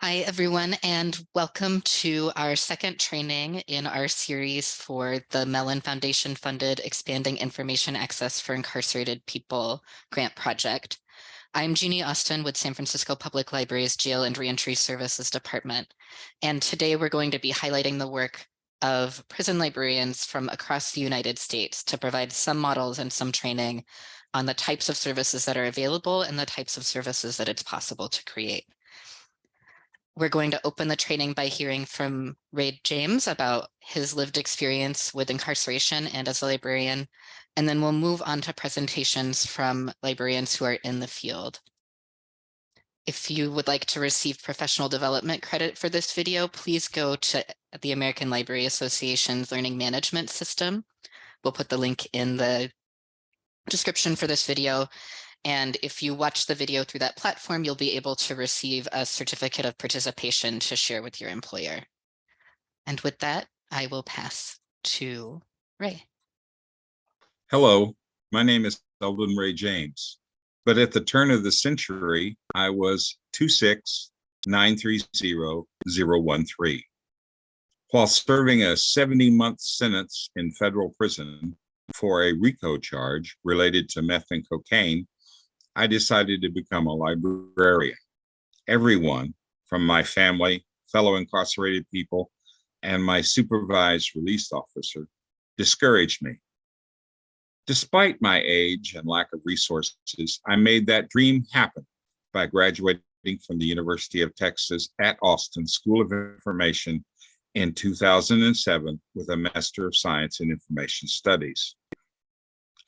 Hi, everyone, and welcome to our second training in our series for the Mellon Foundation funded Expanding Information Access for Incarcerated People grant project. I'm Jeannie Austin with San Francisco Public Library's Jail and Reentry Services Department. And today we're going to be highlighting the work of prison librarians from across the United States to provide some models and some training on the types of services that are available and the types of services that it's possible to create. We're going to open the training by hearing from Ray James about his lived experience with incarceration and as a librarian, and then we'll move on to presentations from librarians who are in the field. If you would like to receive professional development credit for this video, please go to the American Library Association's Learning Management System. We'll put the link in the description for this video and if you watch the video through that platform, you'll be able to receive a certificate of participation to share with your employer. And with that, I will pass to Ray. Hello, my name is Eldon Ray James, but at the turn of the century, I was 2693013. While serving a 70-month sentence in federal prison for a RICO charge related to meth and cocaine, I decided to become a librarian. Everyone from my family, fellow incarcerated people, and my supervised release officer discouraged me. Despite my age and lack of resources, I made that dream happen by graduating from the University of Texas at Austin School of Information in 2007 with a Master of Science in Information Studies.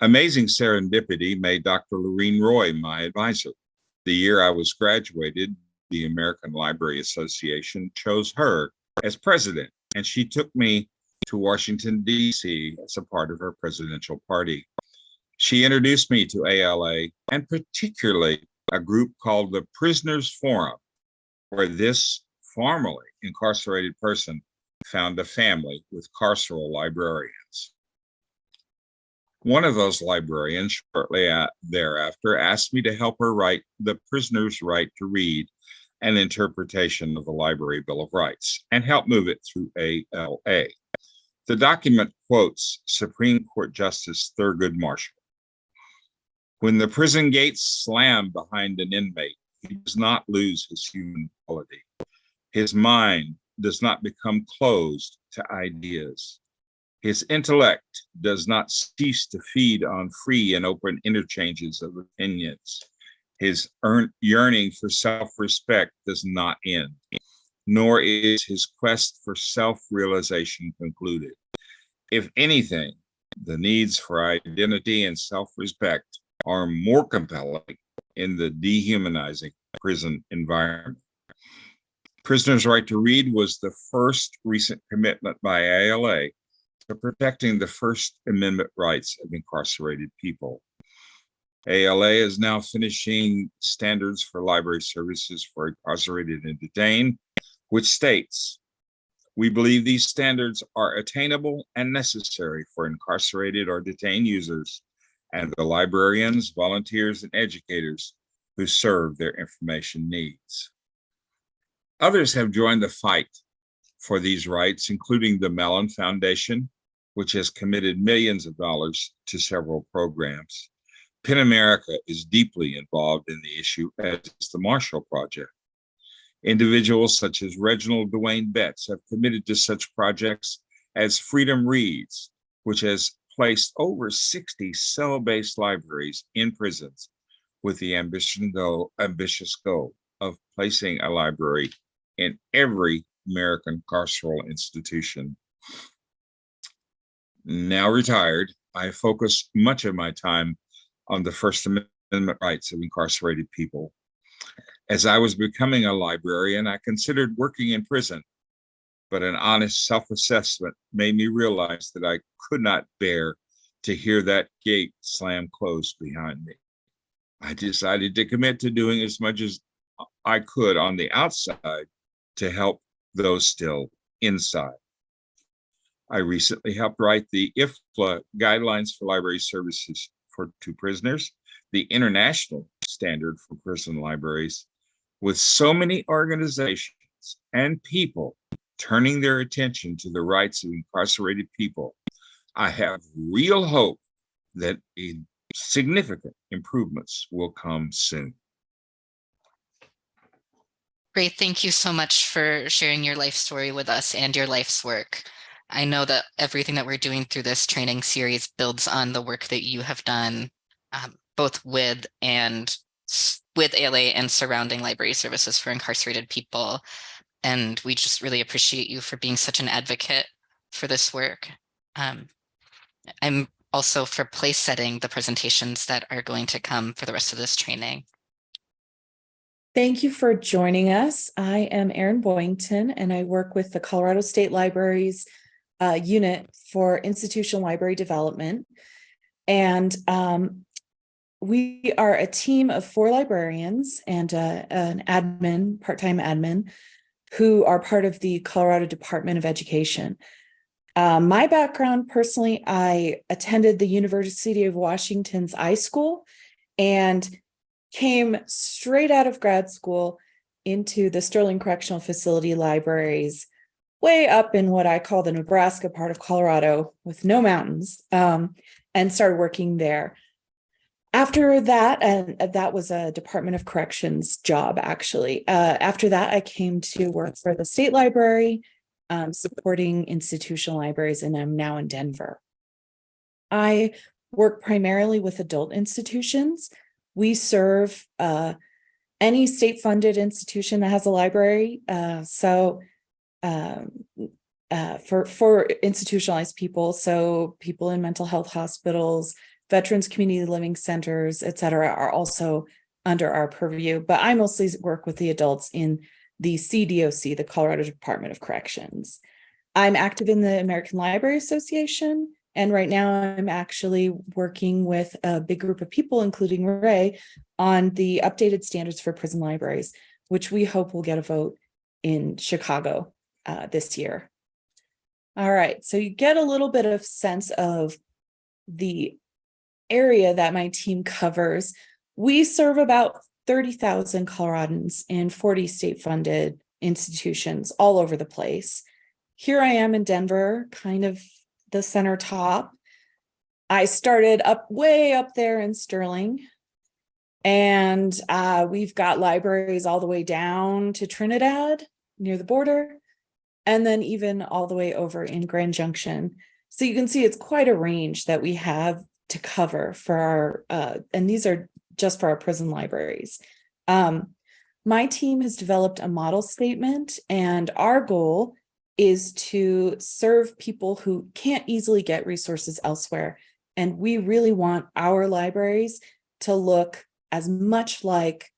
Amazing serendipity made Dr. Loriene Roy my advisor. The year I was graduated, the American Library Association chose her as president, and she took me to Washington, D.C. as a part of her presidential party. She introduced me to ALA and particularly a group called the Prisoners Forum, where this formerly incarcerated person found a family with carceral librarians. One of those librarians shortly thereafter asked me to help her write The Prisoner's Right to Read, an interpretation of the Library Bill of Rights, and help move it through ALA. The document quotes Supreme Court Justice Thurgood Marshall. When the prison gates slam behind an inmate, he does not lose his human quality. His mind does not become closed to ideas. His intellect does not cease to feed on free and open interchanges of opinions. His yearning for self-respect does not end, nor is his quest for self-realization concluded. If anything, the needs for identity and self-respect are more compelling in the dehumanizing prison environment. Prisoners' Right to Read was the first recent commitment by ALA protecting the First Amendment rights of incarcerated people. ALA is now finishing standards for library services for incarcerated and detained, which states, we believe these standards are attainable and necessary for incarcerated or detained users and the librarians, volunteers, and educators who serve their information needs. Others have joined the fight for these rights, including the Mellon Foundation, which has committed millions of dollars to several programs. PEN America is deeply involved in the issue, as is the Marshall Project. Individuals such as Reginald Dwayne Betts have committed to such projects as Freedom Reads, which has placed over 60 cell-based libraries in prisons with the ambition goal, ambitious goal of placing a library in every American carceral institution now retired, I focus much of my time on the First Amendment rights of incarcerated people. As I was becoming a librarian, I considered working in prison, but an honest self-assessment made me realize that I could not bear to hear that gate slam closed behind me. I decided to commit to doing as much as I could on the outside to help those still inside. I recently helped write the IFLA Guidelines for Library Services for to Prisoners, the international standard for prison libraries. With so many organizations and people turning their attention to the rights of incarcerated people, I have real hope that significant improvements will come soon. Great. Thank you so much for sharing your life story with us and your life's work. I know that everything that we're doing through this training series builds on the work that you have done um, both with and with ALA and surrounding library services for incarcerated people. And we just really appreciate you for being such an advocate for this work. Um, I'm also for place setting the presentations that are going to come for the rest of this training. Thank you for joining us. I am Erin Boyington and I work with the Colorado State Libraries uh, unit for institutional library development. And um, we are a team of four librarians and uh, an admin, part-time admin, who are part of the Colorado Department of Education. Uh, my background personally, I attended the University of Washington's iSchool and came straight out of grad school into the Sterling Correctional Facility libraries, way up in what I call the Nebraska part of Colorado with no mountains, um, and started working there. After that, and that was a Department of Corrections job, actually. Uh, after that, I came to work for the state library, um, supporting institutional libraries, and I'm now in Denver. I work primarily with adult institutions. We serve uh, any state-funded institution that has a library. Uh, so um, uh, for for institutionalized people, so people in mental health hospitals, veterans community living centers, et cetera, are also under our purview. But I mostly work with the adults in the CDOC, the Colorado Department of Corrections. I'm active in the American Library Association, and right now I'm actually working with a big group of people, including Ray, on the updated standards for prison libraries, which we hope will get a vote in Chicago uh, this year. All right, so you get a little bit of sense of the area that my team covers. We serve about 30,000 Coloradans in 40 state-funded institutions all over the place. Here I am in Denver, kind of the center top. I started up way up there in Sterling. And uh, we've got libraries all the way down to Trinidad near the border, and then even all the way over in Grand Junction. So you can see it's quite a range that we have to cover for our, uh, and these are just for our prison libraries. Um, my team has developed a model statement and our goal is to serve people who can't easily get resources elsewhere. And we really want our libraries to look as much like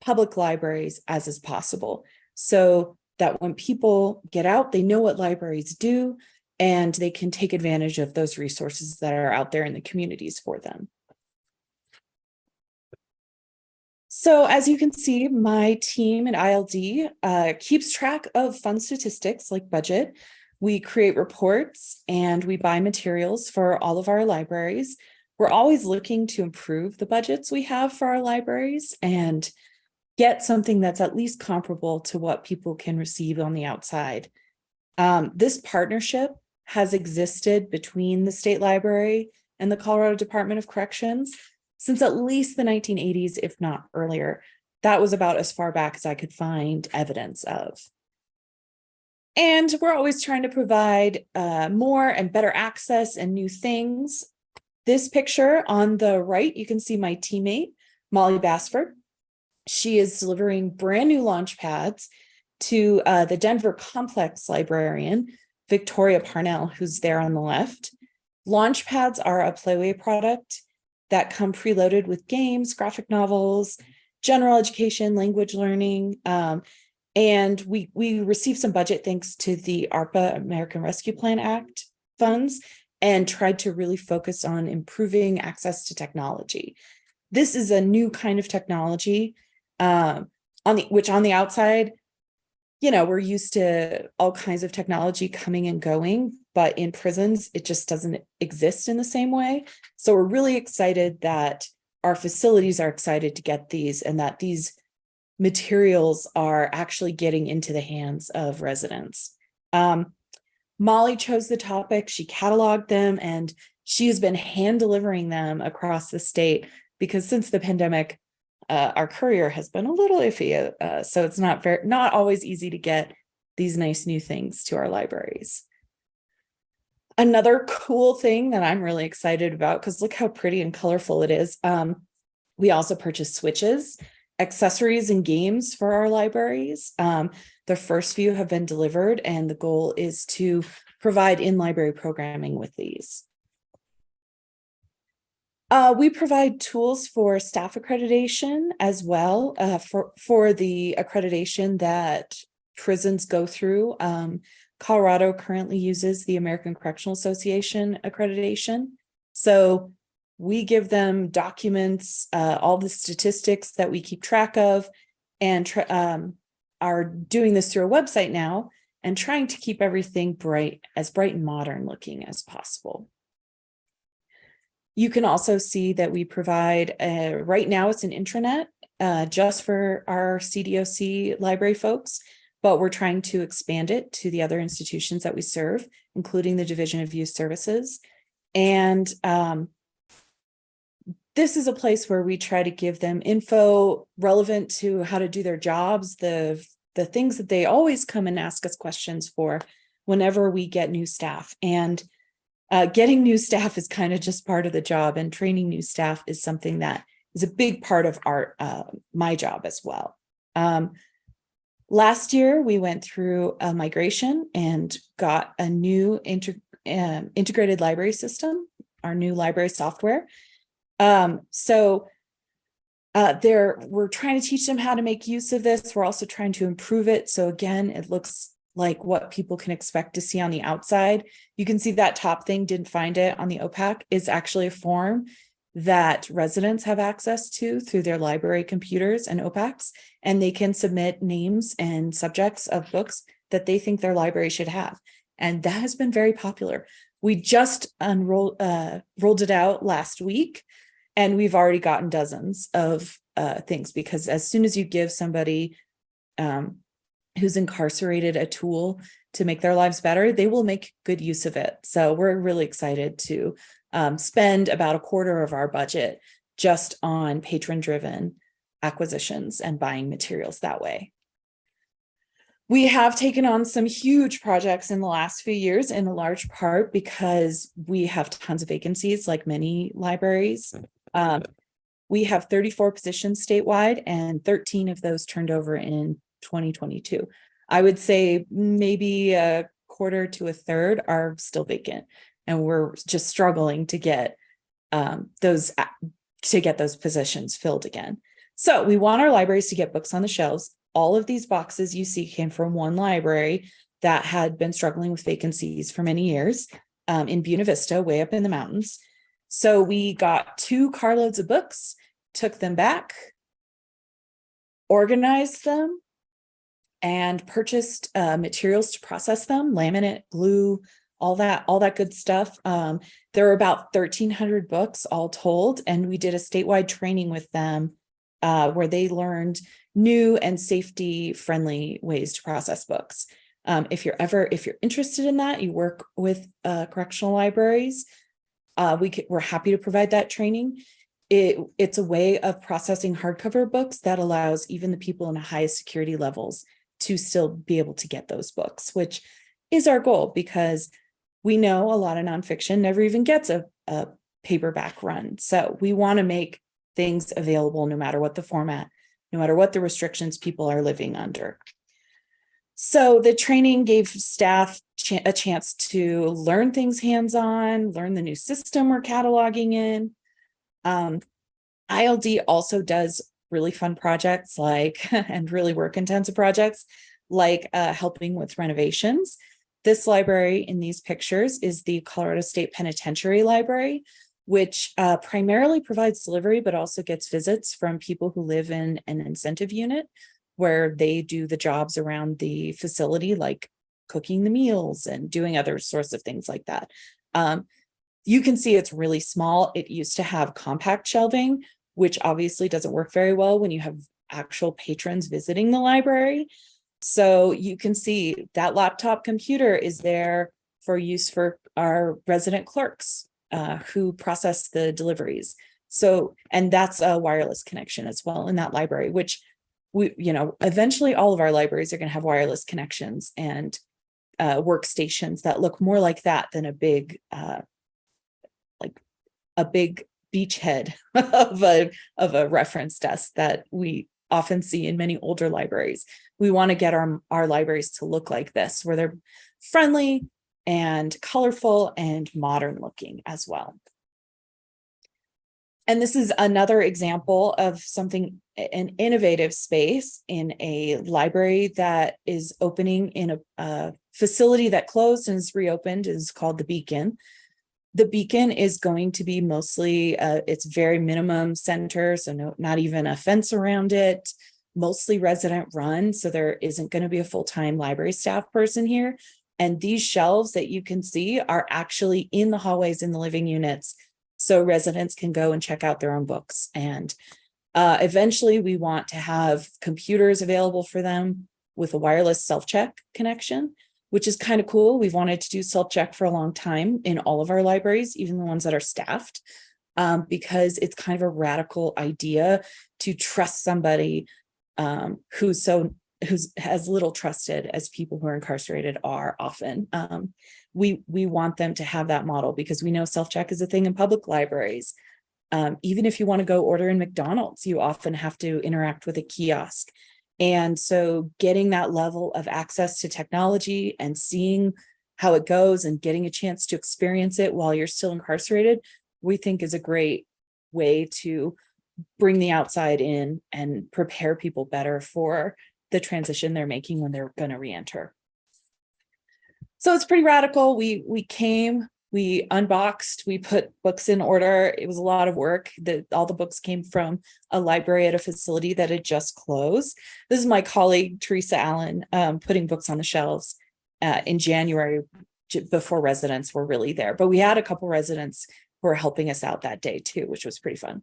public libraries as is possible. So that when people get out, they know what libraries do and they can take advantage of those resources that are out there in the communities for them. So as you can see, my team at ILD uh, keeps track of fund statistics like budget. We create reports and we buy materials for all of our libraries. We're always looking to improve the budgets we have for our libraries and get something that's at least comparable to what people can receive on the outside. Um, this partnership has existed between the state library and the Colorado Department of Corrections since at least the 1980s, if not earlier. That was about as far back as I could find evidence of. And we're always trying to provide uh, more and better access and new things. This picture on the right, you can see my teammate, Molly Bassford. She is delivering brand new launch pads to uh, the Denver Complex librarian, Victoria Parnell, who's there on the left. Launch pads are a Playaway product that come preloaded with games, graphic novels, general education, language learning. Um, and we, we received some budget thanks to the ARPA, American Rescue Plan Act funds, and tried to really focus on improving access to technology. This is a new kind of technology um, on the which on the outside, you know, we're used to all kinds of technology coming and going, but in prisons, it just doesn't exist in the same way. So we're really excited that our facilities are excited to get these and that these materials are actually getting into the hands of residents. Um, Molly chose the topic, she cataloged them, and she has been hand delivering them across the state because since the pandemic, uh, our courier has been a little iffy, uh, so it's not very, not always easy to get these nice new things to our libraries. Another cool thing that I'm really excited about, because look how pretty and colorful it is. Um, we also purchased switches, accessories and games for our libraries. Um, the first few have been delivered and the goal is to provide in-library programming with these. Uh, we provide tools for staff accreditation as well uh, for, for the accreditation that prisons go through. Um, Colorado currently uses the American Correctional Association accreditation. So we give them documents, uh, all the statistics that we keep track of and um, are doing this through a website now and trying to keep everything bright, as bright and modern looking as possible. You can also see that we provide, uh, right now it's an intranet uh, just for our CDOC library folks, but we're trying to expand it to the other institutions that we serve, including the Division of Youth Services. And um, this is a place where we try to give them info relevant to how to do their jobs, the, the things that they always come and ask us questions for whenever we get new staff. And uh, getting new staff is kind of just part of the job and training new staff is something that is a big part of our uh, my job as well. Um, last year, we went through a migration and got a new um, integrated library system, our new library software. Um, so uh, there, we're trying to teach them how to make use of this. We're also trying to improve it. So again, it looks like what people can expect to see on the outside. You can see that top thing, didn't find it on the OPAC, is actually a form that residents have access to through their library computers and OPACs, and they can submit names and subjects of books that they think their library should have. And that has been very popular. We just unrolled uh, rolled it out last week, and we've already gotten dozens of uh, things because as soon as you give somebody um, who's incarcerated a tool to make their lives better, they will make good use of it. So we're really excited to um, spend about a quarter of our budget just on patron driven acquisitions and buying materials that way. We have taken on some huge projects in the last few years in a large part because we have tons of vacancies like many libraries. Um, we have 34 positions statewide and 13 of those turned over in 2022. I would say maybe a quarter to a third are still vacant and we're just struggling to get um, those to get those positions filled again. So we want our libraries to get books on the shelves. All of these boxes you see came from one library that had been struggling with vacancies for many years um, in Buena Vista, way up in the mountains. So we got two carloads of books, took them back, organized them, and purchased uh, materials to process them, laminate, glue, all that, all that good stuff. Um, there were about 1300 books all told, and we did a statewide training with them uh, where they learned new and safety friendly ways to process books. Um, if you're ever, if you're interested in that, you work with uh, correctional libraries, uh, we we're happy to provide that training. It, it's a way of processing hardcover books that allows even the people in the highest security levels to still be able to get those books, which is our goal because we know a lot of nonfiction never even gets a, a paperback run. So we want to make things available no matter what the format, no matter what the restrictions people are living under. So the training gave staff a chance to learn things hands-on, learn the new system we're cataloging in. Um, ILD also does really fun projects like, and really work intensive projects like uh, helping with renovations. This library in these pictures is the Colorado State Penitentiary Library, which uh, primarily provides delivery, but also gets visits from people who live in an incentive unit where they do the jobs around the facility, like cooking the meals and doing other sorts of things like that. Um, you can see it's really small. It used to have compact shelving, which obviously doesn't work very well when you have actual patrons visiting the library. So you can see that laptop computer is there for use for our resident clerks uh, who process the deliveries. So, and that's a wireless connection as well in that library, which we, you know, eventually all of our libraries are going to have wireless connections and uh, workstations that look more like that than a big, uh, like a big beachhead of a of a reference desk that we often see in many older libraries. We want to get our our libraries to look like this, where they're friendly and colorful and modern looking as well. And this is another example of something, an innovative space in a library that is opening in a, a facility that closed and is reopened is called the Beacon. The Beacon is going to be mostly, uh, it's very minimum center, so no, not even a fence around it, mostly resident run, so there isn't going to be a full-time library staff person here. And these shelves that you can see are actually in the hallways in the living units so residents can go and check out their own books. And uh, eventually we want to have computers available for them with a wireless self-check connection, which is kind of cool. We've wanted to do self-check for a long time in all of our libraries, even the ones that are staffed, um, because it's kind of a radical idea to trust somebody um, who's so who's as little trusted as people who are incarcerated are often. Um, we, we want them to have that model because we know self-check is a thing in public libraries. Um, even if you want to go order in McDonald's, you often have to interact with a kiosk. And so getting that level of access to technology and seeing how it goes and getting a chance to experience it while you're still incarcerated, we think is a great way to bring the outside in and prepare people better for the transition they're making when they're going to re-enter. So it's pretty radical. We we came, we unboxed, we put books in order. It was a lot of work. That all the books came from a library at a facility that had just closed. This is my colleague Teresa Allen um, putting books on the shelves uh, in January before residents were really there. But we had a couple residents who were helping us out that day too, which was pretty fun.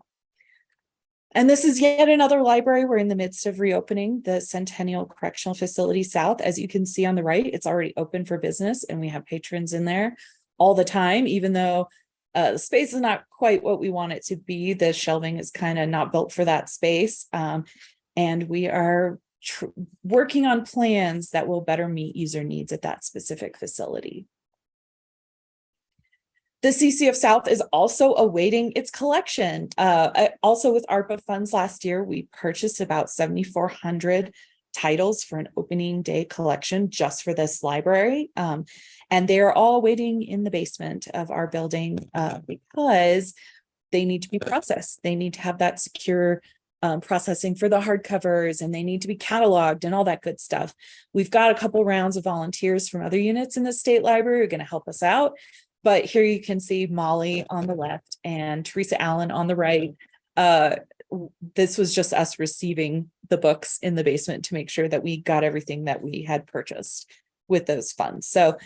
And this is yet another library. We're in the midst of reopening the Centennial Correctional Facility South. As you can see on the right, it's already open for business and we have patrons in there all the time, even though uh, the space is not quite what we want it to be. The shelving is kind of not built for that space. Um, and we are working on plans that will better meet user needs at that specific facility. The CCF South is also awaiting its collection. Uh, also with ARPA funds last year, we purchased about 7,400 titles for an opening day collection just for this library. Um, and they're all waiting in the basement of our building uh, because they need to be processed. They need to have that secure um, processing for the hardcovers and they need to be cataloged and all that good stuff. We've got a couple rounds of volunteers from other units in the state library who are going to help us out. But here you can see Molly on the left and Teresa Allen on the right. Uh, this was just us receiving the books in the basement to make sure that we got everything that we had purchased with those funds. So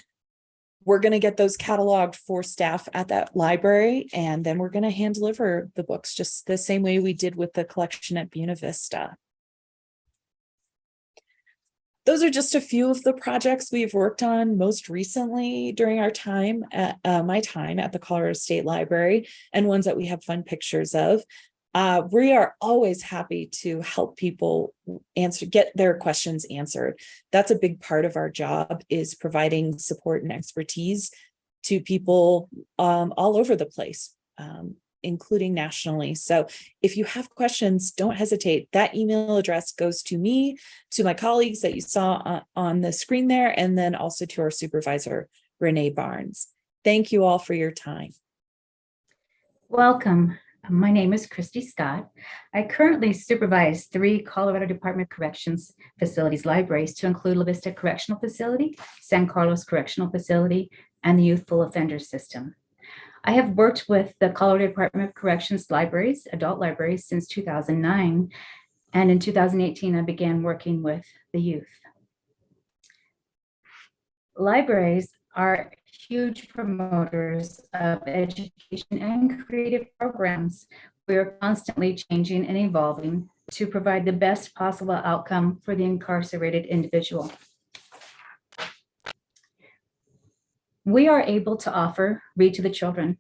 we're going to get those cataloged for staff at that library, and then we're going to hand deliver the books just the same way we did with the collection at Buena Vista those are just a few of the projects we've worked on most recently during our time at uh, my time at the Colorado State Library and ones that we have fun pictures of. Uh, we are always happy to help people answer, get their questions answered. That's a big part of our job is providing support and expertise to people um, all over the place. Um, including nationally. So if you have questions, don't hesitate. That email address goes to me, to my colleagues that you saw on the screen there, and then also to our supervisor, Renee Barnes. Thank you all for your time. Welcome. My name is Christy Scott. I currently supervise three Colorado Department of Corrections facilities libraries to include La Vista Correctional Facility, San Carlos Correctional Facility, and the Youthful Offenders System. I have worked with the Colorado Department of Corrections libraries, adult libraries, since 2009. And in 2018, I began working with the youth. Libraries are huge promoters of education and creative programs. We are constantly changing and evolving to provide the best possible outcome for the incarcerated individual. We are able to offer Read to the Children.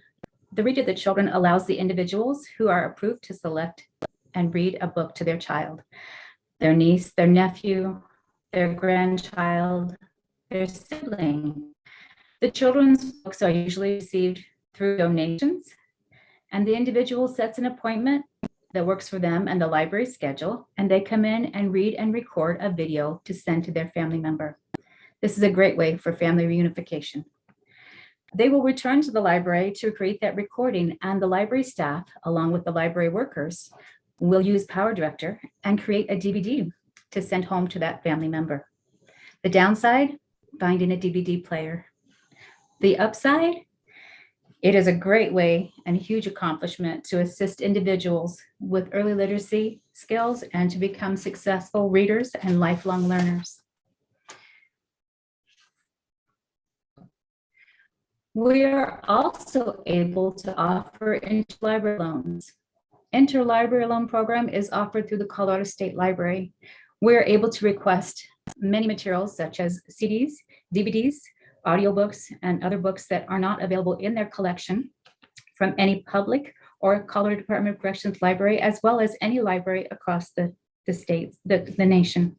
The Read to the Children allows the individuals who are approved to select and read a book to their child, their niece, their nephew, their grandchild, their sibling. The children's books are usually received through donations, and the individual sets an appointment that works for them and the library schedule, and they come in and read and record a video to send to their family member. This is a great way for family reunification. They will return to the library to create that recording and the library staff, along with the library workers, will use Power Director and create a DVD to send home to that family member. The downside, finding a DVD player. The upside, it is a great way and a huge accomplishment to assist individuals with early literacy skills and to become successful readers and lifelong learners. We are also able to offer interlibrary loans. Interlibrary loan program is offered through the Colorado State Library. We're able to request many materials such as CDs, DVDs, audiobooks, and other books that are not available in their collection from any public or Colorado Department of Corrections library, as well as any library across the, the states, the, the nation.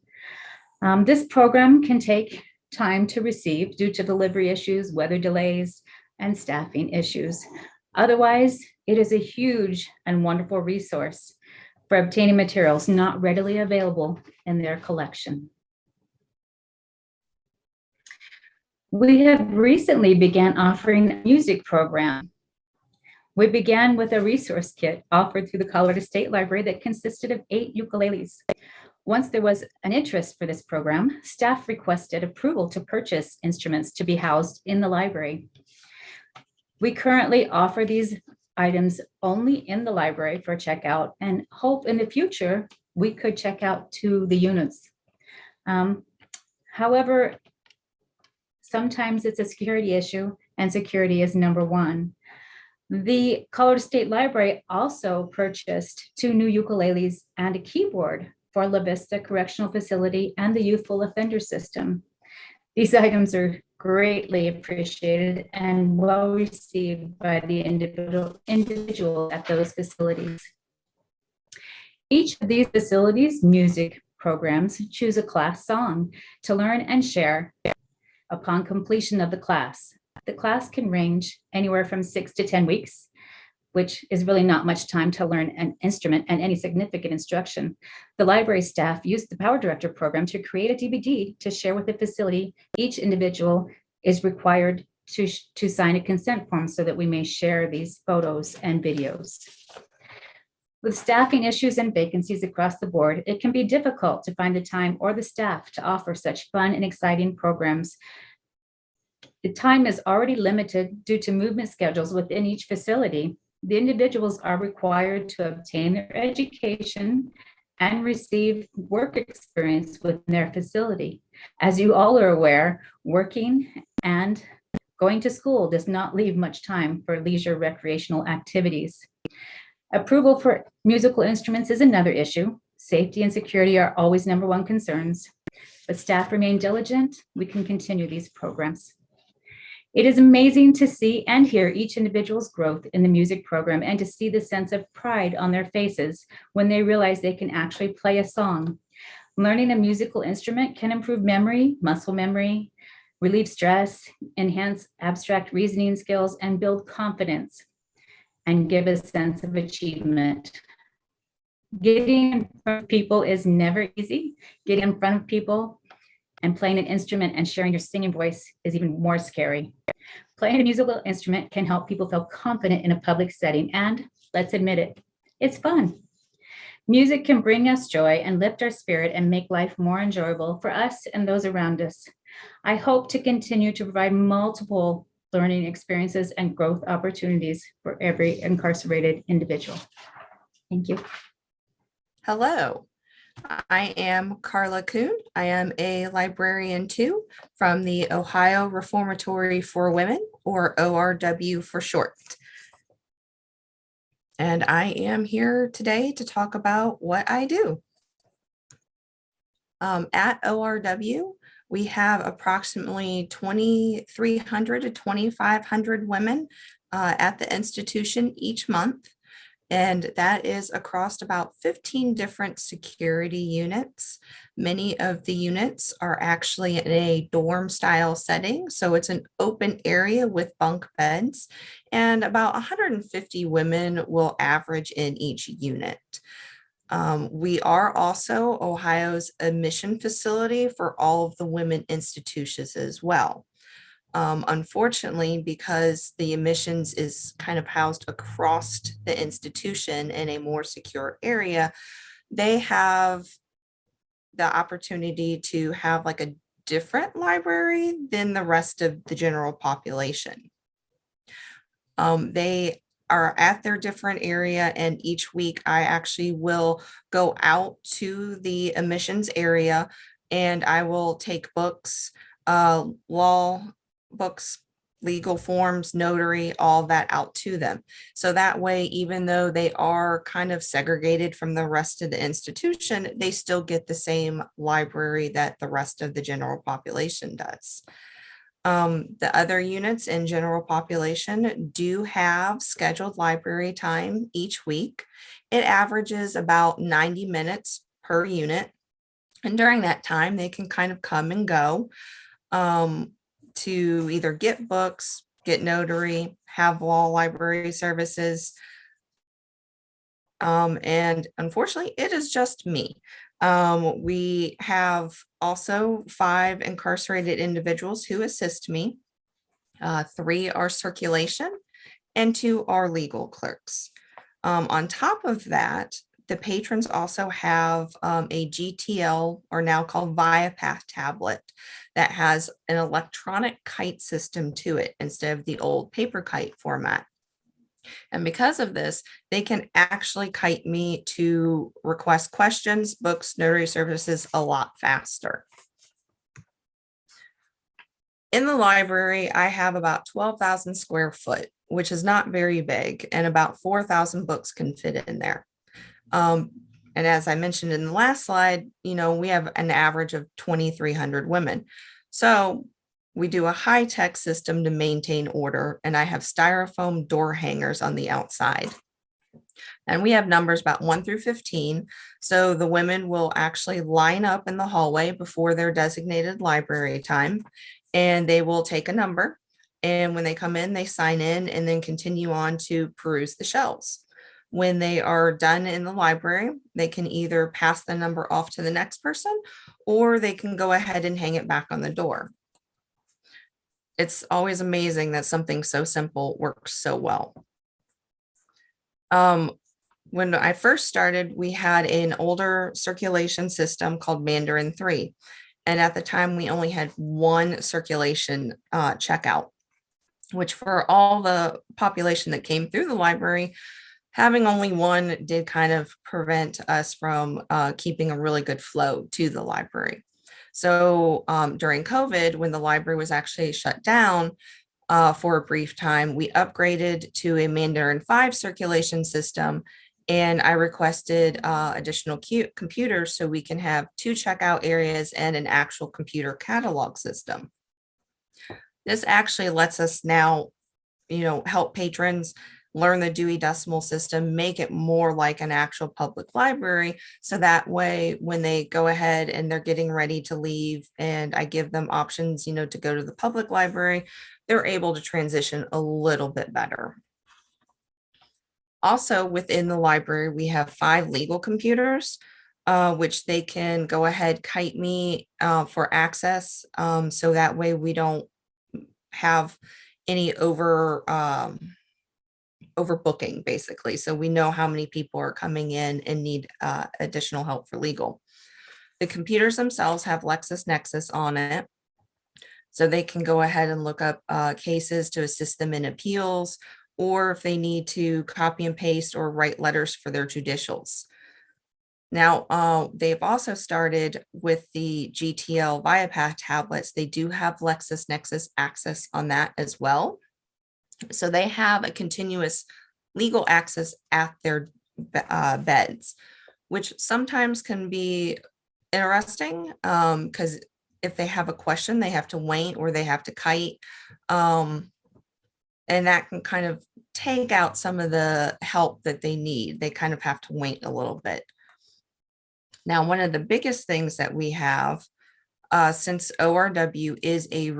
Um, this program can take time to receive due to delivery issues, weather delays, and staffing issues. Otherwise, it is a huge and wonderful resource for obtaining materials not readily available in their collection. We have recently began offering a music program. We began with a resource kit offered through the Colorado State Library that consisted of eight ukuleles. Once there was an interest for this program, staff requested approval to purchase instruments to be housed in the library. We currently offer these items only in the library for checkout and hope in the future we could check out to the units. Um, however, sometimes it's a security issue and security is number one. The Colorado State Library also purchased two new ukuleles and a keyboard for La Vista Correctional Facility and the Youthful Offender System. These items are greatly appreciated and well received by the individual, individual at those facilities. Each of these facilities' music programs choose a class song to learn and share upon completion of the class. The class can range anywhere from six to 10 weeks, which is really not much time to learn an instrument and any significant instruction. The library staff used the Power Director program to create a DVD to share with the facility. Each individual is required to, to sign a consent form so that we may share these photos and videos. With staffing issues and vacancies across the board, it can be difficult to find the time or the staff to offer such fun and exciting programs. The time is already limited due to movement schedules within each facility. The individuals are required to obtain their education and receive work experience within their facility. As you all are aware, working and going to school does not leave much time for leisure recreational activities. Approval for musical instruments is another issue. Safety and security are always number one concerns, but staff remain diligent. We can continue these programs. It is amazing to see and hear each individual's growth in the music program and to see the sense of pride on their faces when they realize they can actually play a song. Learning a musical instrument can improve memory, muscle memory, relieve stress, enhance abstract reasoning skills, and build confidence and give a sense of achievement. Getting in front of people is never easy. Getting in front of people and playing an instrument and sharing your singing voice is even more scary. Playing a musical instrument can help people feel confident in a public setting and let's admit it, it's fun. Music can bring us joy and lift our spirit and make life more enjoyable for us and those around us. I hope to continue to provide multiple learning experiences and growth opportunities for every incarcerated individual. Thank you. Hello, I am Carla Kuhn. I am a librarian too from the Ohio Reformatory for Women or ORW for short. And I am here today to talk about what I do. Um, at ORW, we have approximately 2,300 to 2,500 women uh, at the institution each month. And that is across about 15 different security units. Many of the units are actually in a dorm style setting. So it's an open area with bunk beds and about 150 women will average in each unit. Um, we are also Ohio's admission facility for all of the women institutions as well. Um, unfortunately, because the admissions is kind of housed across the institution in a more secure area, they have the opportunity to have like a different library than the rest of the general population. Um, they are at their different area and each week I actually will go out to the admissions area and I will take books, uh, law books, legal forms, notary, all that out to them. So that way, even though they are kind of segregated from the rest of the institution, they still get the same library that the rest of the general population does. Um, the other units in general population do have scheduled library time each week. It averages about 90 minutes per unit. And during that time, they can kind of come and go. Um, to either get books, get notary, have law library services. Um, and unfortunately, it is just me. Um, we have also five incarcerated individuals who assist me. Uh, three are circulation and two are legal clerks. Um, on top of that, the patrons also have um, a GTL or now called ViaPath tablet that has an electronic kite system to it instead of the old paper kite format. And because of this, they can actually kite me to request questions, books, notary services a lot faster. In the library, I have about 12,000 square foot, which is not very big, and about 4,000 books can fit in there. Um, and as I mentioned in the last slide, you know, we have an average of 2,300 women. So we do a high tech system to maintain order and I have styrofoam door hangers on the outside. And we have numbers about one through 15. So the women will actually line up in the hallway before their designated library time and they will take a number. And when they come in, they sign in and then continue on to peruse the shelves. When they are done in the library, they can either pass the number off to the next person or they can go ahead and hang it back on the door. It's always amazing that something so simple works so well. Um, when I first started, we had an older circulation system called Mandarin 3. And at the time, we only had one circulation uh, checkout, which for all the population that came through the library, having only one did kind of prevent us from uh, keeping a really good flow to the library. So um, during COVID, when the library was actually shut down uh, for a brief time, we upgraded to a Mandarin 5 circulation system and I requested uh, additional computers so we can have two checkout areas and an actual computer catalog system. This actually lets us now, you know, help patrons learn the Dewey Decimal System, make it more like an actual public library. So that way, when they go ahead and they're getting ready to leave and I give them options, you know, to go to the public library, they're able to transition a little bit better. Also within the library, we have five legal computers, uh, which they can go ahead, kite me uh, for access. Um, so that way we don't have any over um, overbooking basically. So we know how many people are coming in and need uh, additional help for legal. The computers themselves have LexisNexis on it. So they can go ahead and look up uh, cases to assist them in appeals, or if they need to copy and paste or write letters for their judicials. Now, uh, they've also started with the GTL ViaPath tablets. They do have LexisNexis access on that as well. So they have a continuous legal access at their uh, beds, which sometimes can be interesting because if they have a question, they have to wait or they have to kite. Um, and that can kind of take out some of the help that they need. They kind of have to wait a little bit. Now, one of the biggest things that we have, uh, since ORW is a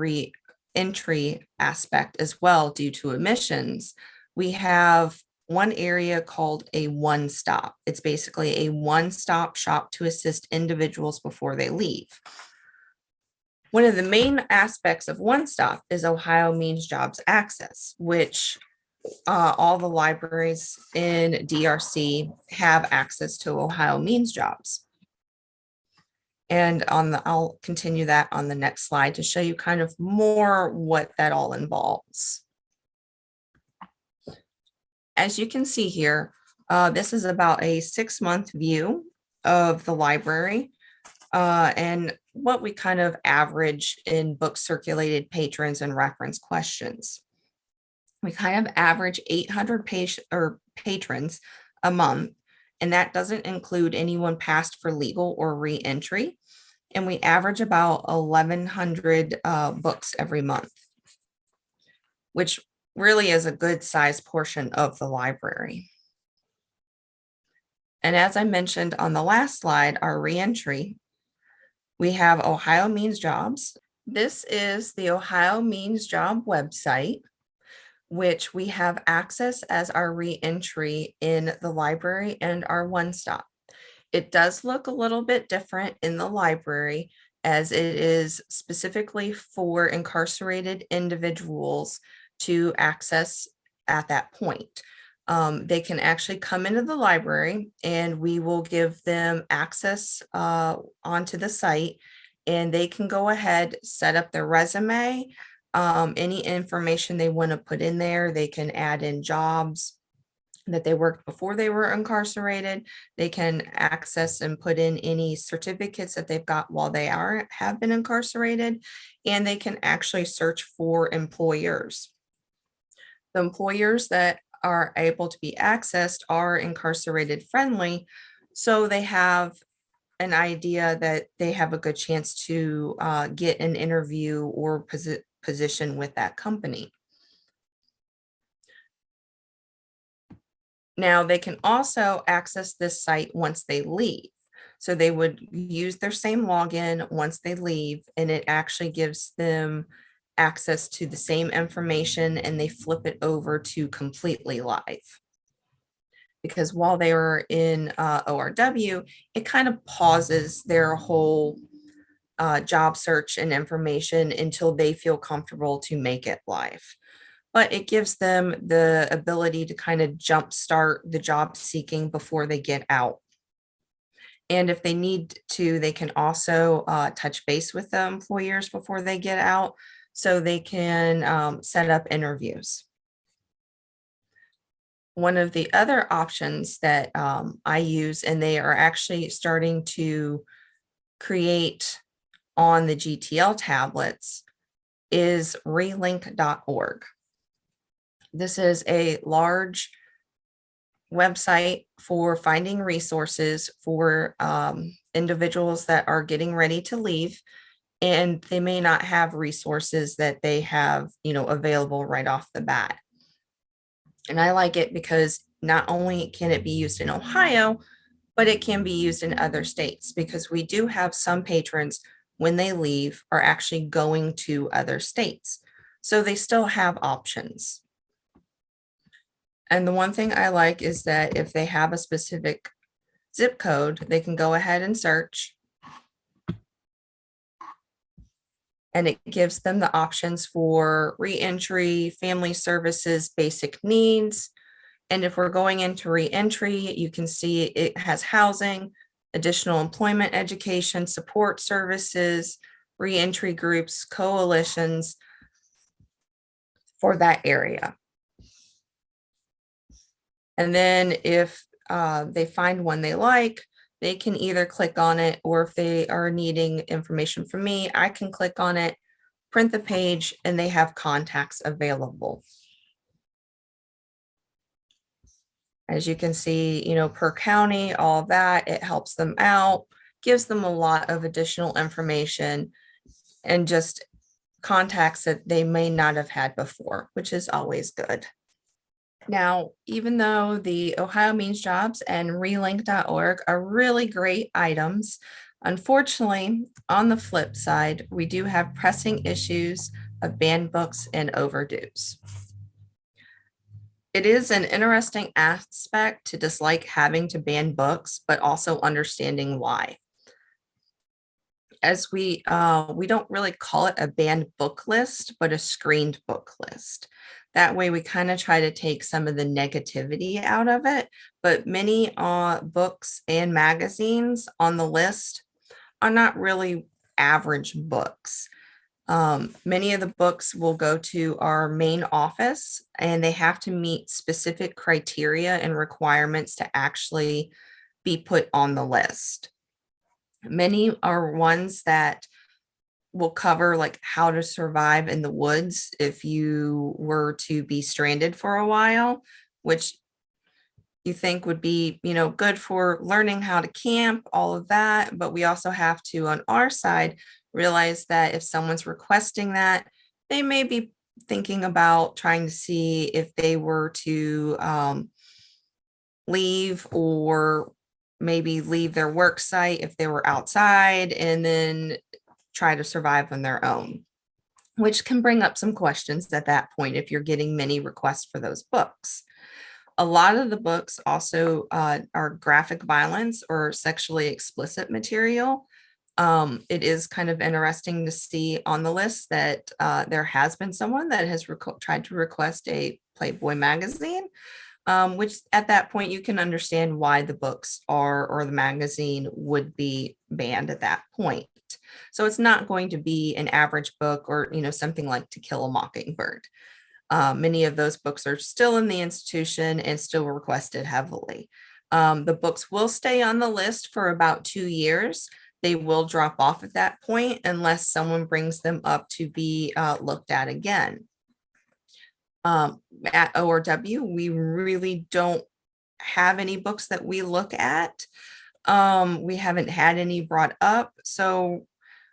re-entry aspect as well due to emissions, we have one area called a one-stop. It's basically a one-stop shop to assist individuals before they leave. One of the main aspects of One Stop is Ohio Means Jobs Access, which uh, all the libraries in DRC have access to Ohio Means Jobs. And on the, I'll continue that on the next slide to show you kind of more what that all involves. As you can see here, uh, this is about a six-month view of the library. Uh, and what we kind of average in book circulated patrons and reference questions. We kind of average 800 page or patrons a month, and that doesn't include anyone passed for legal or re-entry. And we average about 1100 uh, books every month, which really is a good size portion of the library. And as I mentioned on the last slide, our reentry, we have Ohio Means Jobs. This is the Ohio Means Job website, which we have access as our reentry in the library and our one-stop. It does look a little bit different in the library as it is specifically for incarcerated individuals to access at that point. Um, they can actually come into the library and we will give them access uh, onto the site and they can go ahead, set up their resume, um, any information they want to put in there. They can add in jobs that they worked before they were incarcerated. They can access and put in any certificates that they've got while they are have been incarcerated, and they can actually search for employers. The employers that are able to be accessed are incarcerated friendly. So they have an idea that they have a good chance to uh, get an interview or position with that company. Now they can also access this site once they leave. So they would use their same login once they leave and it actually gives them access to the same information and they flip it over to completely live. Because while they were in uh, ORW, it kind of pauses their whole uh, job search and information until they feel comfortable to make it live. But it gives them the ability to kind of jumpstart the job seeking before they get out. And if they need to, they can also uh, touch base with the employers before they get out so they can um, set up interviews. One of the other options that um, I use, and they are actually starting to create on the GTL tablets, is relink.org. This is a large website for finding resources for um, individuals that are getting ready to leave and they may not have resources that they have, you know, available right off the bat. And I like it because not only can it be used in Ohio, but it can be used in other states because we do have some patrons when they leave are actually going to other states. So they still have options. And the one thing I like is that if they have a specific zip code, they can go ahead and search and it gives them the options for reentry, family services, basic needs. And if we're going into reentry, you can see it has housing, additional employment, education, support services, reentry groups, coalitions for that area. And then if uh, they find one they like, they can either click on it or if they are needing information from me, I can click on it, print the page, and they have contacts available. As you can see, you know, per county, all that, it helps them out, gives them a lot of additional information and just contacts that they may not have had before, which is always good. Now, even though the Ohio Means Jobs and relink.org are really great items, unfortunately, on the flip side, we do have pressing issues of banned books and overdues. It is an interesting aspect to dislike having to ban books, but also understanding why. As we, uh, we don't really call it a banned book list, but a screened book list. That way we kind of try to take some of the negativity out of it, but many uh, books and magazines on the list are not really average books. Um, many of the books will go to our main office and they have to meet specific criteria and requirements to actually be put on the list. Many are ones that will cover like how to survive in the woods if you were to be stranded for a while, which you think would be, you know, good for learning how to camp, all of that. But we also have to, on our side, realize that if someone's requesting that, they may be thinking about trying to see if they were to um, leave or maybe leave their work site if they were outside and then try to survive on their own, which can bring up some questions at that point if you're getting many requests for those books. A lot of the books also uh, are graphic violence or sexually explicit material. Um, it is kind of interesting to see on the list that uh, there has been someone that has tried to request a Playboy magazine, um, which at that point you can understand why the books are or the magazine would be banned at that point. So it's not going to be an average book or, you know, something like To Kill a Mockingbird. Uh, many of those books are still in the institution and still requested heavily. Um, the books will stay on the list for about two years. They will drop off at that point unless someone brings them up to be uh, looked at again. Um, at ORW, we really don't have any books that we look at. Um, we haven't had any brought up. So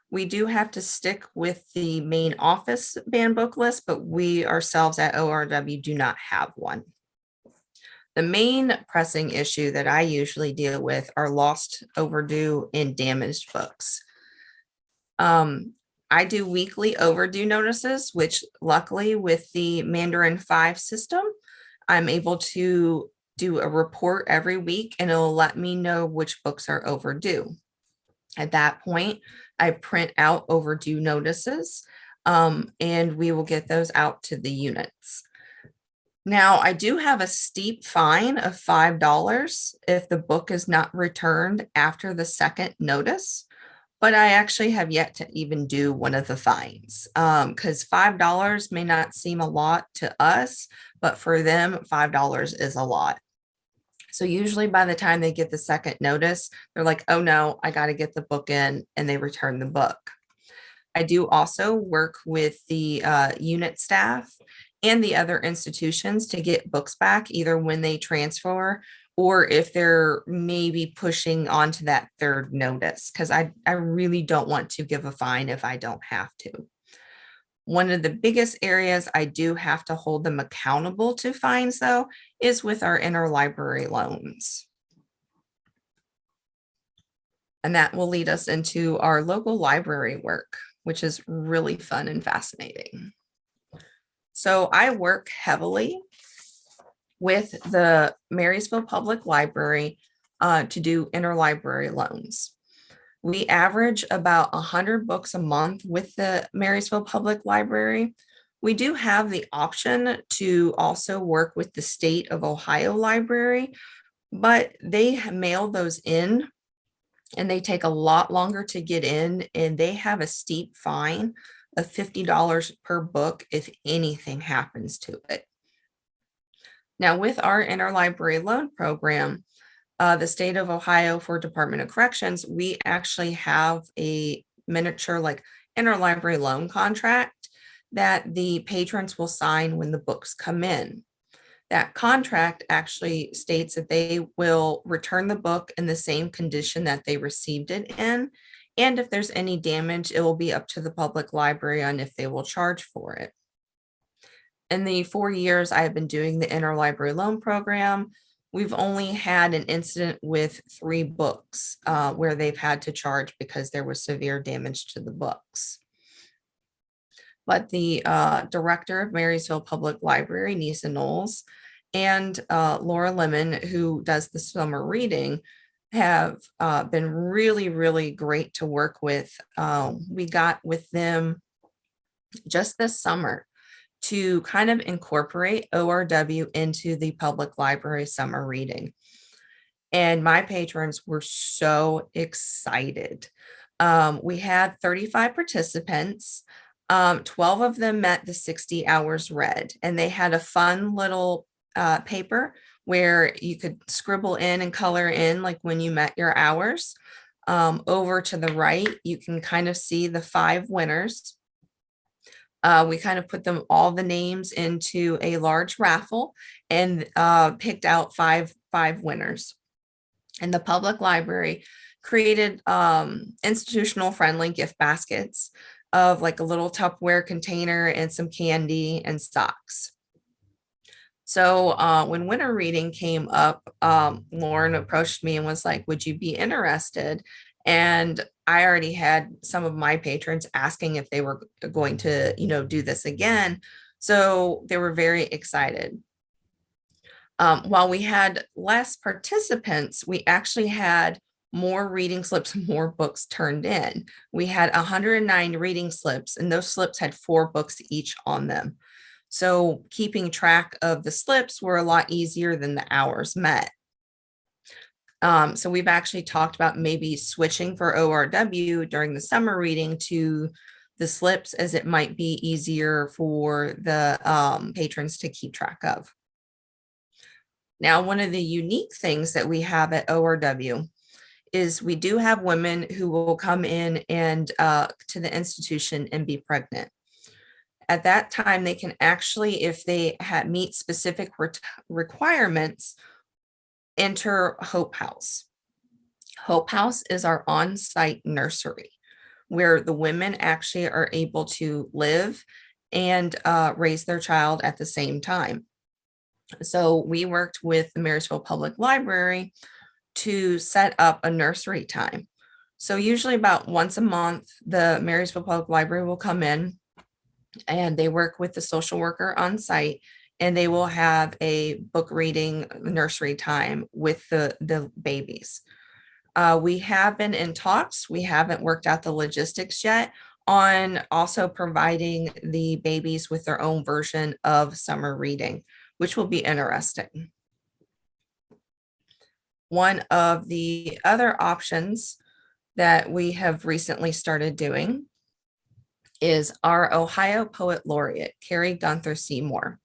we do have to stick with the main office ban book list, but we ourselves at ORW do not have one. The main pressing issue that I usually deal with are lost, overdue, and damaged books. Um, I do weekly overdue notices, which luckily with the Mandarin 5 system, I'm able to do a report every week and it'll let me know which books are overdue. At that point, I print out overdue notices um, and we will get those out to the units. Now, I do have a steep fine of $5 if the book is not returned after the second notice, but I actually have yet to even do one of the fines because um, $5 may not seem a lot to us, but for them, $5 is a lot. So usually by the time they get the second notice, they're like, oh no, I got to get the book in and they return the book. I do also work with the uh, unit staff and the other institutions to get books back either when they transfer or if they're maybe pushing onto that third notice because I, I really don't want to give a fine if I don't have to. One of the biggest areas I do have to hold them accountable to fines though is with our interlibrary loans. And that will lead us into our local library work, which is really fun and fascinating. So I work heavily with the Marysville Public Library uh, to do interlibrary loans. We average about 100 books a month with the Marysville Public Library. We do have the option to also work with the state of Ohio Library, but they mail those in and they take a lot longer to get in and they have a steep fine of $50 per book if anything happens to it. Now with our interlibrary loan program, uh, the state of Ohio for Department of Corrections, we actually have a miniature like interlibrary loan contract that the patrons will sign when the books come in. That contract actually states that they will return the book in the same condition that they received it in. And if there's any damage, it will be up to the public library on if they will charge for it. In the four years I have been doing the interlibrary loan program, we've only had an incident with three books uh, where they've had to charge because there was severe damage to the books. But the uh, director of Marysville Public Library, Nisa Knowles, and uh, Laura Lemon, who does the summer reading, have uh, been really, really great to work with. Uh, we got with them just this summer to kind of incorporate ORW into the public library summer reading. And my patrons were so excited. Um, we had 35 participants. Um, 12 of them met the 60 hours read, and they had a fun little uh, paper where you could scribble in and color in like when you met your hours. Um, over to the right, you can kind of see the five winners. Uh, we kind of put them all the names into a large raffle and uh, picked out five five winners. And the public library created um, institutional friendly gift baskets of like a little Tupperware container and some candy and socks. So uh, when winter reading came up, um, Lauren approached me and was like, would you be interested? And I already had some of my patrons asking if they were going to, you know, do this again. So they were very excited. Um, while we had less participants, we actually had more reading slips, more books turned in. We had 109 reading slips and those slips had four books each on them. So keeping track of the slips were a lot easier than the hours met. Um, so we've actually talked about maybe switching for ORW during the summer reading to the slips as it might be easier for the um, patrons to keep track of. Now, one of the unique things that we have at ORW is we do have women who will come in and uh, to the institution and be pregnant. At that time, they can actually, if they meet specific re requirements, enter Hope House. Hope House is our on-site nursery where the women actually are able to live and uh, raise their child at the same time. So we worked with the Marysville Public Library to set up a nursery time. So usually about once a month, the Marysville Public Library will come in and they work with the social worker on site and they will have a book reading nursery time with the, the babies. Uh, we have been in talks. We haven't worked out the logistics yet on also providing the babies with their own version of summer reading, which will be interesting. One of the other options that we have recently started doing is our Ohio Poet Laureate, Kari Gunter-Seymour.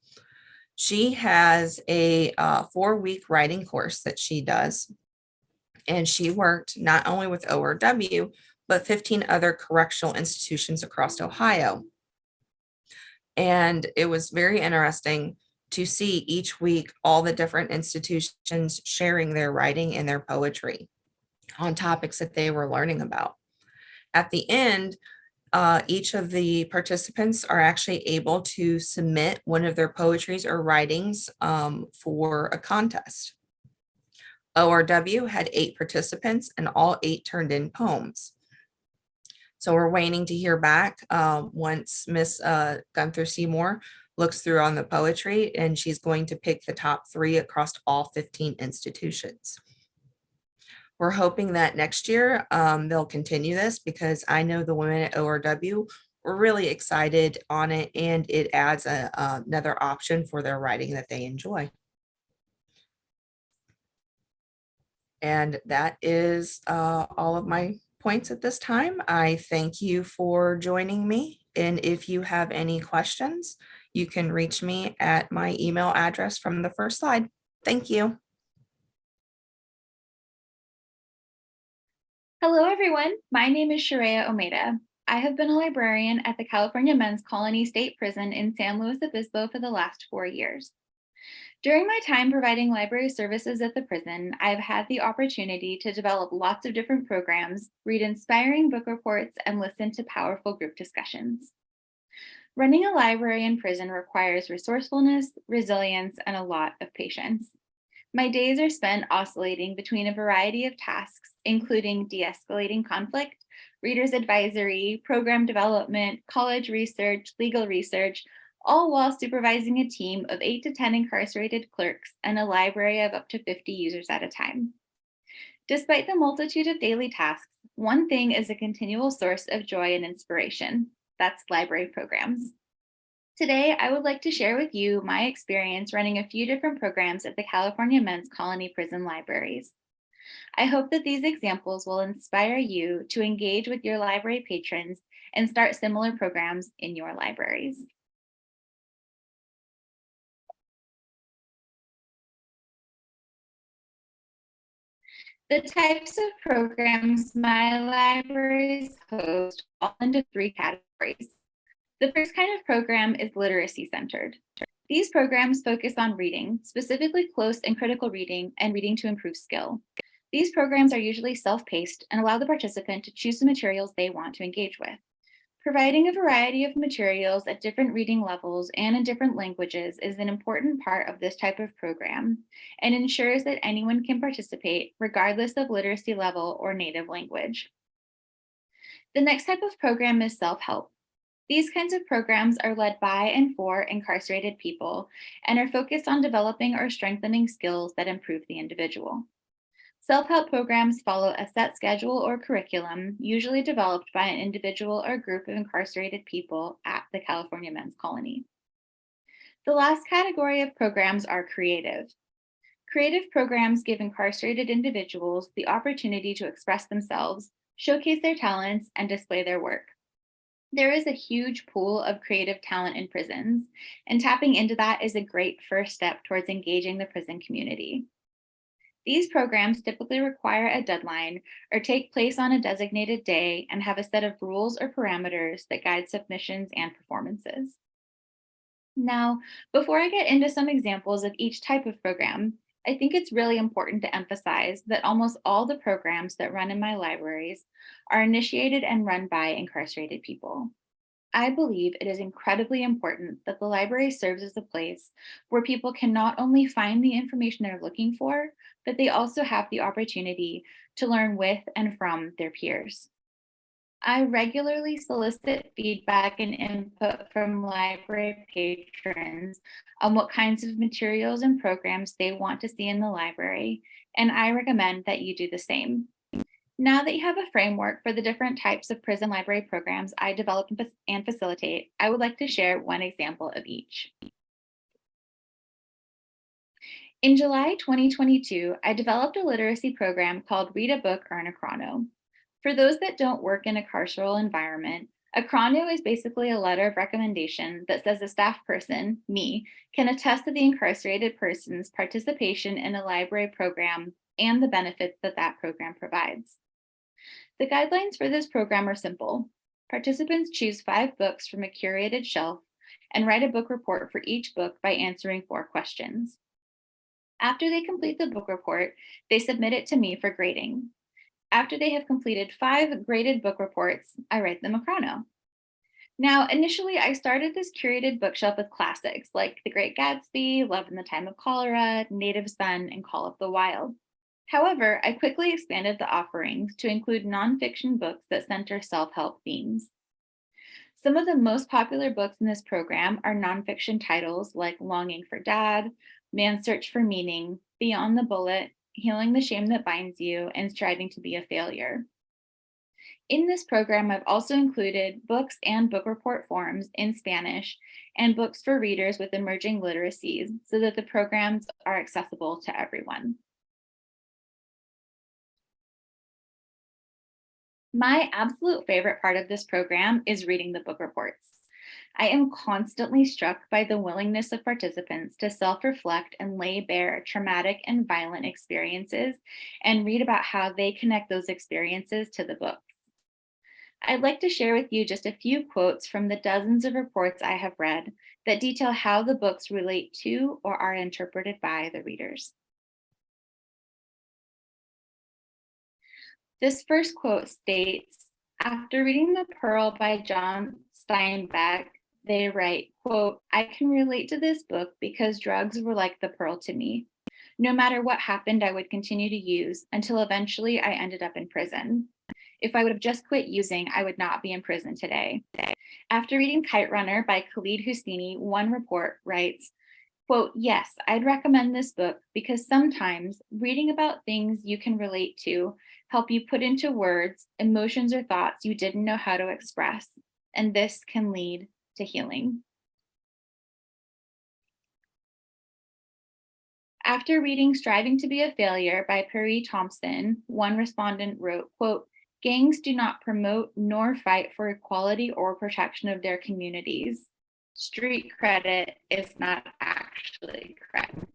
She has a uh, four week writing course that she does. And she worked not only with ORW, but 15 other correctional institutions across Ohio. And it was very interesting to see each week all the different institutions sharing their writing and their poetry on topics that they were learning about. At the end, uh, each of the participants are actually able to submit one of their poetries or writings um, for a contest. ORW had eight participants and all eight turned in poems. So we're waiting to hear back um, once Miss uh, Gunter-Seymour looks through on the poetry and she's going to pick the top three across all 15 institutions. We're hoping that next year um, they'll continue this because I know the women at ORW were really excited on it and it adds a, uh, another option for their writing that they enjoy. And that is uh, all of my points at this time. I thank you for joining me. And if you have any questions, you can reach me at my email address from the first slide. Thank you. Hello, everyone. My name is Sharia Omeda. I have been a librarian at the California Men's Colony State Prison in San Luis Obispo for the last four years. During my time providing library services at the prison, I've had the opportunity to develop lots of different programs, read inspiring book reports, and listen to powerful group discussions. Running a library in prison requires resourcefulness, resilience, and a lot of patience. My days are spent oscillating between a variety of tasks, including de-escalating conflict, readers advisory, program development, college research, legal research, all while supervising a team of eight to 10 incarcerated clerks and a library of up to 50 users at a time. Despite the multitude of daily tasks, one thing is a continual source of joy and inspiration. That's library programs. Today, I would like to share with you my experience running a few different programs at the California Men's Colony Prison Libraries. I hope that these examples will inspire you to engage with your library patrons and start similar programs in your libraries. The types of programs my libraries host fall into three categories. The first kind of program is literacy centered. These programs focus on reading, specifically close and critical reading and reading to improve skill. These programs are usually self-paced and allow the participant to choose the materials they want to engage with. Providing a variety of materials at different reading levels and in different languages is an important part of this type of program and ensures that anyone can participate regardless of literacy level or native language. The next type of program is self-help. These kinds of programs are led by and for incarcerated people and are focused on developing or strengthening skills that improve the individual. Self-help programs follow a set schedule or curriculum, usually developed by an individual or group of incarcerated people at the California Men's Colony. The last category of programs are creative. Creative programs give incarcerated individuals the opportunity to express themselves, showcase their talents, and display their work. There is a huge pool of creative talent in prisons, and tapping into that is a great first step towards engaging the prison community. These programs typically require a deadline or take place on a designated day and have a set of rules or parameters that guide submissions and performances. Now, before I get into some examples of each type of program, I think it's really important to emphasize that almost all the programs that run in my libraries are initiated and run by incarcerated people. I believe it is incredibly important that the library serves as a place where people can not only find the information they're looking for, but they also have the opportunity to learn with and from their peers. I regularly solicit feedback and input from library patrons on what kinds of materials and programs they want to see in the library, and I recommend that you do the same. Now that you have a framework for the different types of prison library programs I develop and facilitate, I would like to share one example of each. In July 2022, I developed a literacy program called Read a Book, Earn a Chrono. For those that don't work in a carceral environment, a chrono is basically a letter of recommendation that says a staff person, me, can attest to the incarcerated person's participation in a library program and the benefits that that program provides. The guidelines for this program are simple. Participants choose five books from a curated shelf and write a book report for each book by answering four questions. After they complete the book report, they submit it to me for grading. After they have completed five graded book reports, I write them a chrono. Now, initially, I started this curated bookshelf with classics like The Great Gatsby, Love in the Time of Cholera, Native Son, and Call of the Wild. However, I quickly expanded the offerings to include nonfiction books that center self-help themes. Some of the most popular books in this program are nonfiction titles like Longing for Dad, Man's Search for Meaning, Beyond the Bullet, Healing the Shame That Binds You, and Striving to Be a Failure. In this program, I've also included books and book report forms in Spanish and books for readers with emerging literacies so that the programs are accessible to everyone. My absolute favorite part of this program is reading the book reports. I am constantly struck by the willingness of participants to self-reflect and lay bare traumatic and violent experiences and read about how they connect those experiences to the books. I'd like to share with you just a few quotes from the dozens of reports I have read that detail how the books relate to or are interpreted by the readers. This first quote states, after reading The Pearl by John Steinbeck, they write, quote, I can relate to this book because drugs were like the pearl to me. No matter what happened, I would continue to use until eventually I ended up in prison. If I would have just quit using, I would not be in prison today. After reading Kite Runner by Khaled Hosseini, one report writes, quote, yes, I'd recommend this book because sometimes reading about things you can relate to help you put into words emotions or thoughts you didn't know how to express. And this can lead to healing. After reading Striving to be a Failure by Perry Thompson, one respondent wrote, quote, gangs do not promote nor fight for equality or protection of their communities. Street credit is not actually credit.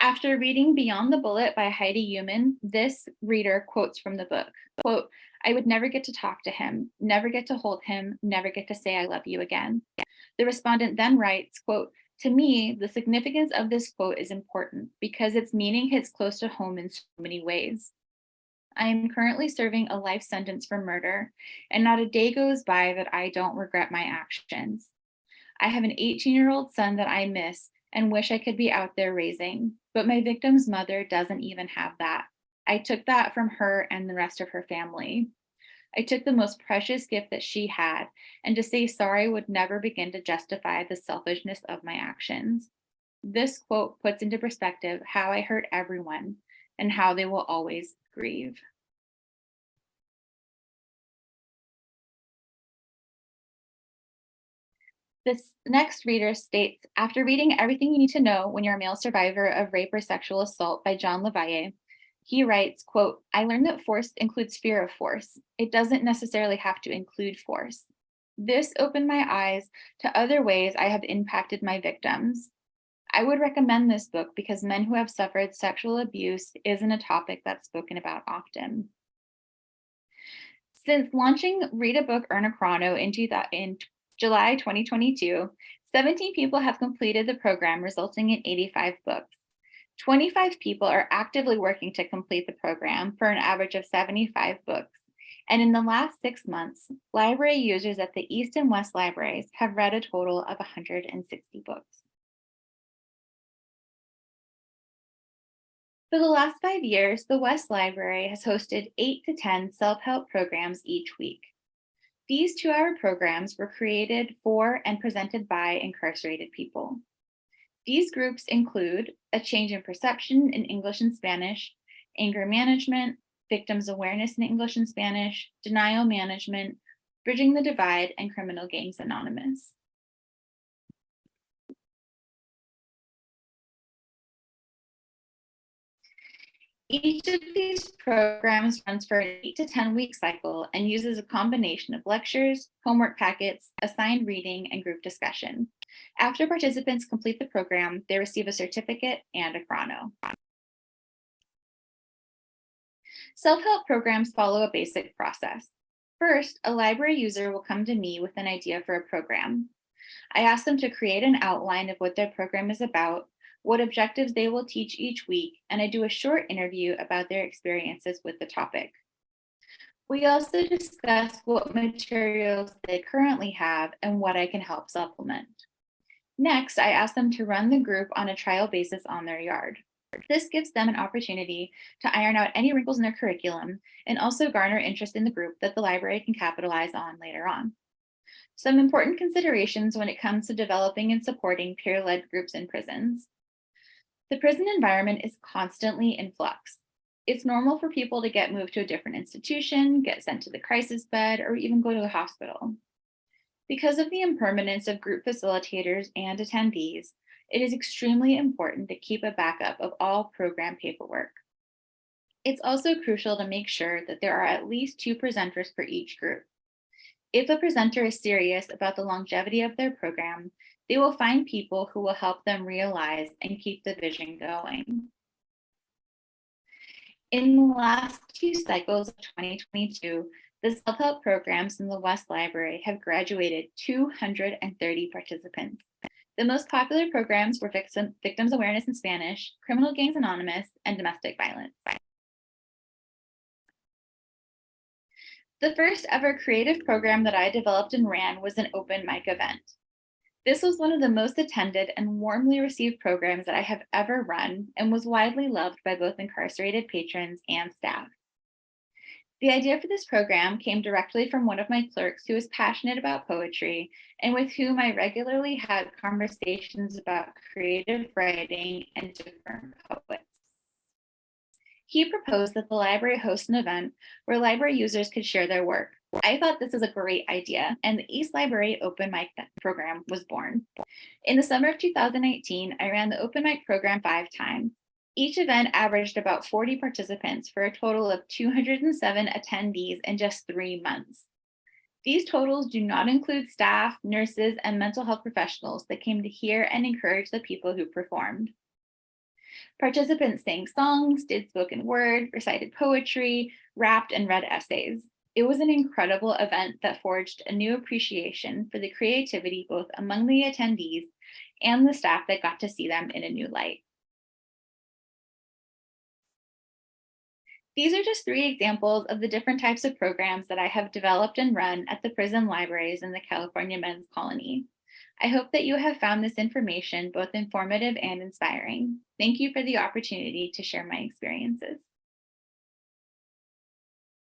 After reading Beyond the Bullet by Heidi Human, this reader quotes from the book, quote, I would never get to talk to him, never get to hold him, never get to say I love you again. The respondent then writes, quote, to me, the significance of this quote is important because its meaning hits close to home in so many ways. I am currently serving a life sentence for murder, and not a day goes by that I don't regret my actions. I have an 18 year old son that I miss and wish I could be out there raising, but my victim's mother doesn't even have that. I took that from her and the rest of her family. I took the most precious gift that she had, and to say sorry would never begin to justify the selfishness of my actions. This quote puts into perspective how I hurt everyone and how they will always grieve. This next reader states, after reading Everything You Need to Know When You're a Male Survivor of Rape or Sexual Assault by John LaValle, he writes, quote, I learned that force includes fear of force. It doesn't necessarily have to include force. This opened my eyes to other ways I have impacted my victims. I would recommend this book because men who have suffered sexual abuse isn't a topic that's spoken about often. Since launching Read a Book, Earn a Chrono in July 2022, 17 people have completed the program, resulting in 85 books. 25 people are actively working to complete the program for an average of 75 books. And in the last six months, library users at the East and West libraries have read a total of 160 books. For the last five years, the West Library has hosted eight to 10 self-help programs each week. These two-hour programs were created for and presented by incarcerated people. These groups include a change in perception in English and Spanish, anger management, victims awareness in English and Spanish, denial management, bridging the divide, and criminal gangs anonymous. Each of these programs runs for an eight to 10 week cycle and uses a combination of lectures, homework packets, assigned reading, and group discussion. After participants complete the program, they receive a certificate and a chrono. Self-help programs follow a basic process. First, a library user will come to me with an idea for a program. I ask them to create an outline of what their program is about what objectives they will teach each week, and I do a short interview about their experiences with the topic. We also discuss what materials they currently have and what I can help supplement. Next, I ask them to run the group on a trial basis on their yard. This gives them an opportunity to iron out any wrinkles in their curriculum and also garner interest in the group that the library can capitalize on later on. Some important considerations when it comes to developing and supporting peer-led groups in prisons. The prison environment is constantly in flux. It's normal for people to get moved to a different institution, get sent to the crisis bed, or even go to the hospital. Because of the impermanence of group facilitators and attendees, it is extremely important to keep a backup of all program paperwork. It's also crucial to make sure that there are at least two presenters for each group. If a presenter is serious about the longevity of their program, they will find people who will help them realize and keep the vision going. In the last two cycles of 2022, the self-help programs in the West Library have graduated 230 participants. The most popular programs were Victim- Victims Awareness in Spanish, Criminal Gangs Anonymous, and Domestic Violence. The first ever creative program that I developed and ran was an open mic event. This was one of the most attended and warmly received programs that I have ever run and was widely loved by both incarcerated patrons and staff. The idea for this program came directly from one of my clerks who is passionate about poetry and with whom I regularly had conversations about creative writing and different poets. He proposed that the library host an event where library users could share their work. I thought this was a great idea, and the East Library Open Mic program was born. In the summer of 2018, I ran the Open Mic program five times. Each event averaged about 40 participants for a total of 207 attendees in just three months. These totals do not include staff, nurses, and mental health professionals that came to hear and encourage the people who performed. Participants sang songs, did spoken word, recited poetry, rapped, and read essays. It was an incredible event that forged a new appreciation for the creativity both among the attendees and the staff that got to see them in a new light. These are just three examples of the different types of programs that I have developed and run at the prison libraries in the California Men's Colony. I hope that you have found this information both informative and inspiring. Thank you for the opportunity to share my experiences.